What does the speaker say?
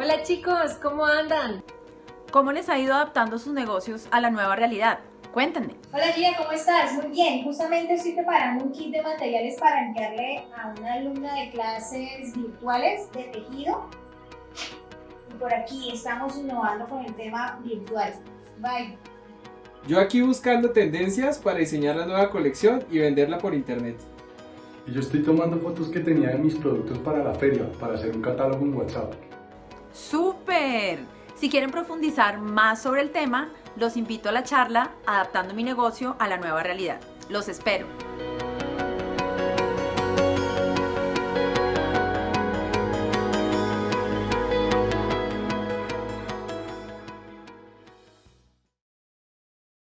Hola chicos, ¿cómo andan? ¿Cómo les ha ido adaptando sus negocios a la nueva realidad? Cuéntenme. Hola Gia, ¿cómo estás? Muy bien. Justamente estoy preparando un kit de materiales para enviarle a una alumna de clases virtuales de tejido. Y por aquí estamos innovando con el tema virtual. Bye. Yo aquí buscando tendencias para diseñar la nueva colección y venderla por internet. Y yo estoy tomando fotos que tenía de mis productos para la feria, para hacer un catálogo en WhatsApp. ¡Súper! Si quieren profundizar más sobre el tema, los invito a la charla Adaptando mi negocio a la nueva realidad. Los espero.